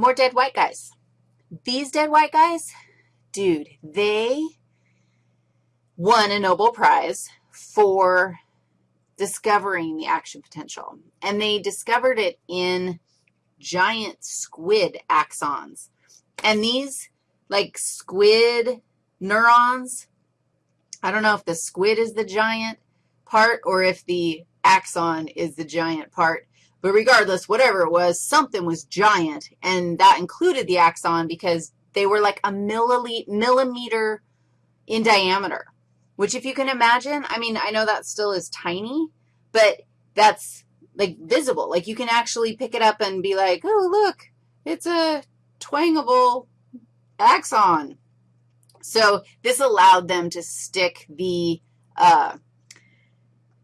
More dead white guys. These dead white guys, dude, they won a Nobel Prize for discovering the action potential, and they discovered it in giant squid axons. And these, like squid neurons, I don't know if the squid is the giant part or if the axon is the giant part, but regardless, whatever it was, something was giant, and that included the axon because they were like a millimeter in diameter, which if you can imagine, I mean, I know that still is tiny, but that's like visible. Like you can actually pick it up and be like, oh, look, it's a twangable axon. So this allowed them to stick the, uh,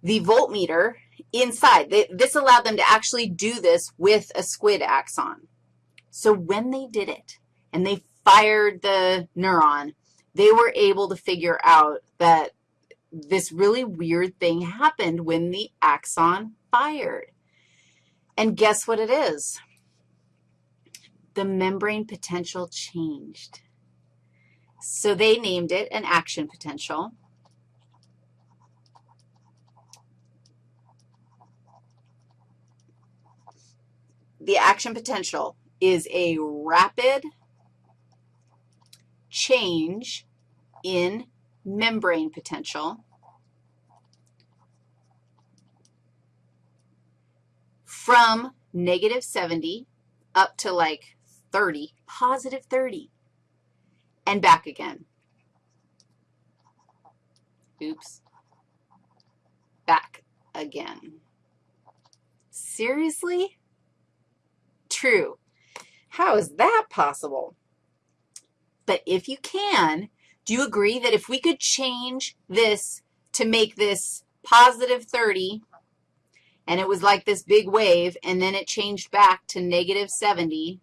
the voltmeter inside. This allowed them to actually do this with a squid axon. So when they did it and they fired the neuron, they were able to figure out that this really weird thing happened when the axon fired. And guess what it is? The membrane potential changed. So they named it an action potential. The action potential is a rapid change in membrane potential from negative 70 up to like 30, positive 30 and back again. Oops. Back again. Seriously? True. How is that possible? But if you can, do you agree that if we could change this to make this positive 30, and it was like this big wave, and then it changed back to negative 70,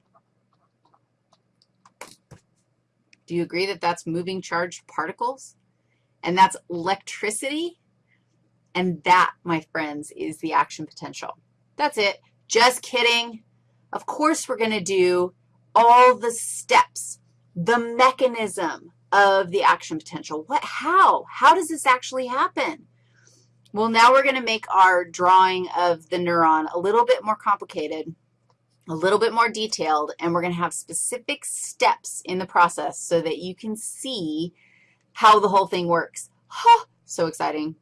Do you agree that that's moving charged particles? And that's electricity? And that, my friends, is the action potential. That's it. Just kidding. Of course we're going to do all the steps, the mechanism of the action potential. What, how? How does this actually happen? Well, now we're going to make our drawing of the neuron a little bit more complicated a little bit more detailed, and we're going to have specific steps in the process so that you can see how the whole thing works. Huh, so exciting.